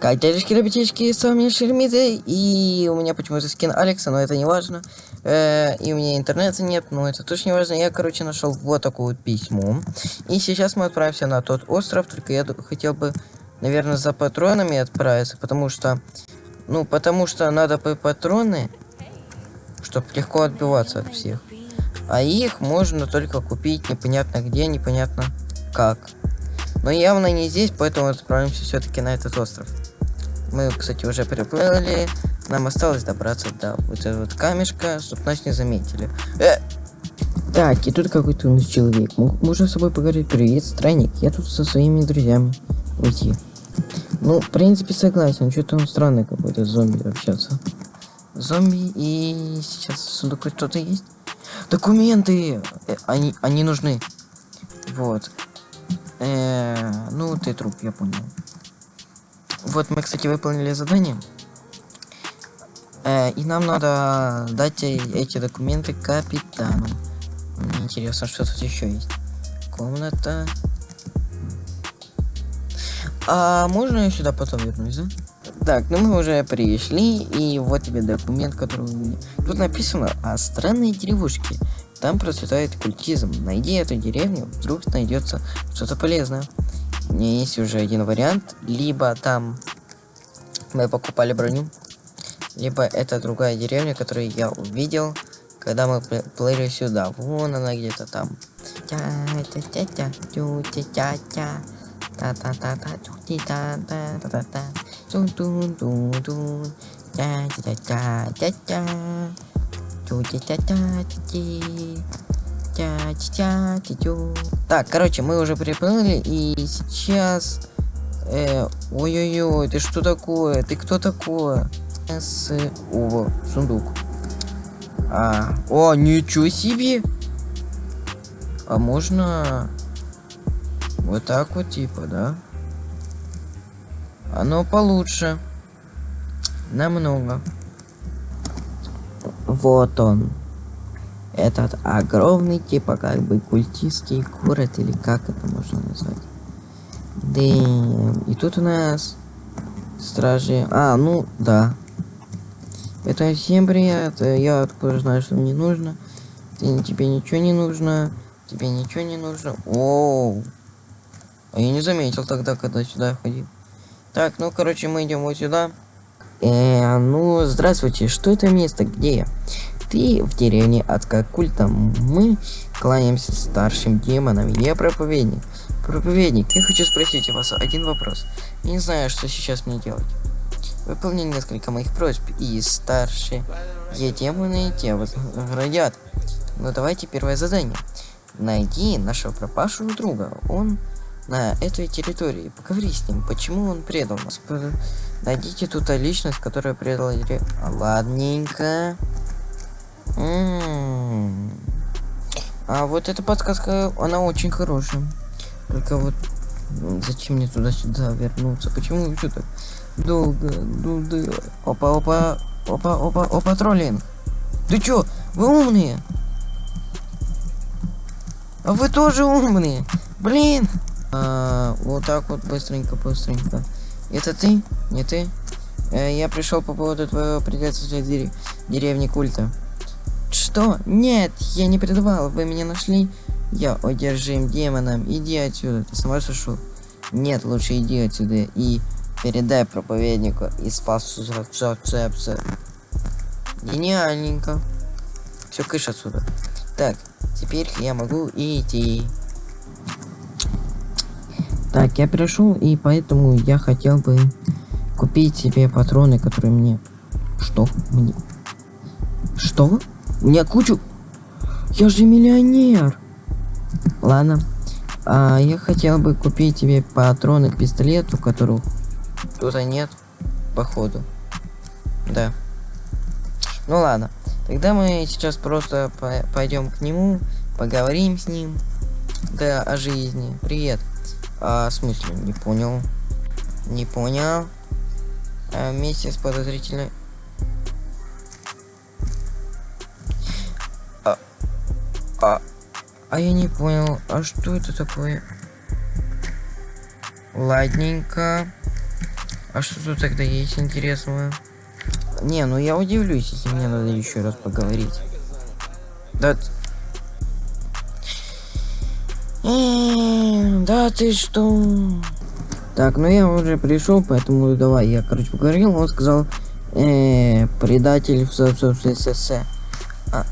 Дядюшки ребятишки, с вами Шермиды, и у меня почему-то скин Алекса, но это не важно. Э, и у меня интернета нет, но это тоже не важно. Я, короче, нашел вот такое вот письмо. И сейчас мы отправимся на тот остров, только я хотел бы, наверное, за патронами отправиться, потому что, ну, потому что надо по патроны, чтобы легко отбиваться от всех. А их можно только купить непонятно где, непонятно как. Но явно не здесь, поэтому отправимся все-таки на этот остров. Мы, кстати, уже приплыли. Нам осталось добраться до вот этого вот камешка, чтобы нас не заметили. Э! Так, и тут какой-то у нас человек. Можно с собой поговорить? Привет, странник. Я тут со своими друзьями. Уйти. Ну, в принципе, согласен. Что-то он странный какой-то зомби общаться. Зомби и сейчас в сундуке кто-то есть. Документы! Э, они, они нужны. Вот. Э -э ну, ты труп, я понял. Вот мы, кстати, выполнили задание. Э, и нам надо дать эти документы капитану. Мне интересно, что тут еще есть. Комната. А можно я сюда потом вернусь, да? Так, ну мы уже пришли, и вот тебе документ, который у меня. Тут написано о странной деревушке. Там процветает культизм. Найди эту деревню, вдруг найдется что-то полезное. У меня есть уже один вариант. Либо там мы покупали броню, либо это другая деревня, которую я увидел, когда мы плыли сюда. Вон она где-то там. Так, короче, мы уже приплыли, и сейчас... Э, ой-ой-ой, ты что такое? Ты кто такое? С... О, сундук. А, о, ничего себе! А можно... Вот так вот, типа, да? Оно получше. Намного. Вот он этот огромный, типа как бы культистский город, или как это можно назвать. Да, и тут у нас стражи. А, ну, да. Это всем привет. Я тоже знаю, что мне нужно. Ты, тебе ничего не нужно. Тебе ничего не нужно. Оу. А я не заметил тогда, когда сюда ходил. Так, ну, короче, мы идем вот сюда. Э, ну, здравствуйте. Что это место? Где? Ты в деревне культа. Мы кланяемся старшим демонам. Я проповедник. Проповедник, я хочу спросить у вас один вопрос. Я не знаю, что сейчас мне делать. Выполни несколько моих просьб, и старшие демоны те возградят. Но давайте первое задание. Найди нашего пропавшего друга. Он на этой территории. Поговори с ним, почему он предал нас. Найдите тут личность, которая предала. Ладненько. А вот эта подсказка, она очень хорошая. Только вот ну, зачем мне туда-сюда вернуться? Почему все так долго? долго? Опа, опа, опа, опа, опа, троллинг. Ты чё? Вы умные? А вы тоже умные? Блин! А, вот так вот быстренько, быстренько. Это ты? Не ты? Э, я пришел по поводу твоего предательства в деревни культа. Что? Нет, я не предавал. Вы меня нашли? Я одержим демоном. Иди отсюда. Ты сама сошел? Нет, лучше иди отсюда и передай проповеднику из фасуцепса. Гениальненько. Все, кыш отсюда. Так, теперь я могу идти. Так, я пришел, и поэтому я хотел бы купить себе патроны, которые мне... Что? Мне... Что? У меня кучу... Я же миллионер. Ладно. А, я хотел бы купить тебе патроны к пистолету, которых тут нет, походу. Да. Ну ладно. Тогда мы сейчас просто по пойдем к нему, поговорим с ним. Да, о жизни. Привет. А, в смысле? Не понял. Не понял. А, вместе с подозрительной... А, а я не понял, а что это такое? Ладненько. А что тут тогда есть интересного? Не, ну я удивлюсь, если мне надо еще раз поговорить. Да. Да ты что? Так, ну я уже пришел, поэтому давай, я, короче, поговорил, он сказал, э, предатель в ССС. А,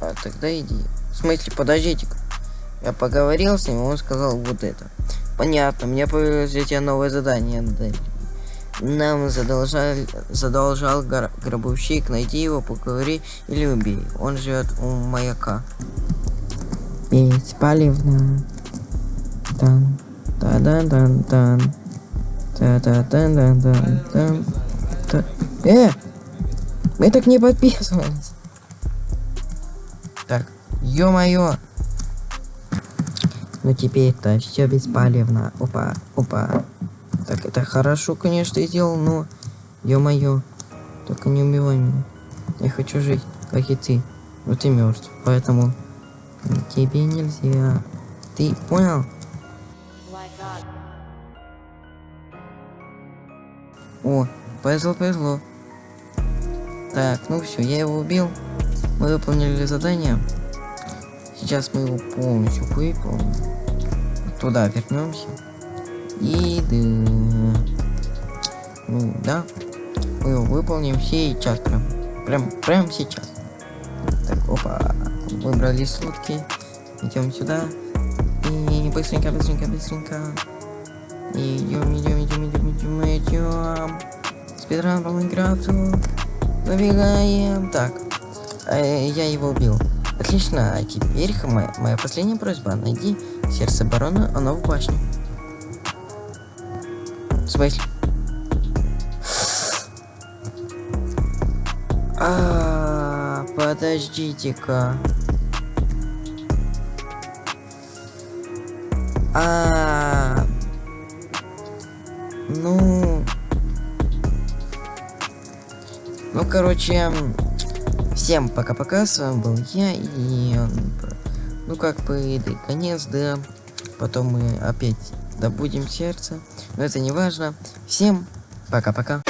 а, тогда иди. В смысле, подождите -ка. Я поговорил с ним, он сказал вот это. Понятно, мне появилось для тебя новое задание. Нам задолжал, задолжал гробовщик, найди его, поговори или убей. Он живет у маяка. Беспалевно. Тан. Та-дан-дан-дан. Та-та-дан-дан-дан. Та- Э! Мы так не подписывались. Так, ё-моё. Ну теперь-то все беспалевно. Опа, опа. Так, это хорошо, конечно, сделал, но... Ё-моё. Только не убивай меня. Я хочу жить, как и ты. Но ты мертв, поэтому... Тебе нельзя. Ты понял? О, повезло, повезло. Так, ну все, я его убил. Мы выполнили задание. Сейчас мы его полностью выполним. Туда вернемся. И да. Ну да. Мы его выполним сейчас прям. Прям, прям сейчас. Так, опа. Выбрали сутки. Идем сюда. И быстренько, быстренько, быстренько. Идем, идем, идем, идем, идем, идем. Спидран по Майнкрафту. Забегаем. Так. Э, я его убил. Отлично. А теперь моя, моя последняя просьба. Найди сердце барона, оно в башне. Смысле? А, подождите-ка. А, ну, ну, короче, всем пока-пока, с вами был я, и, ну, как бы, да конец, да, потом мы опять добудем сердце, но это не важно, всем пока-пока.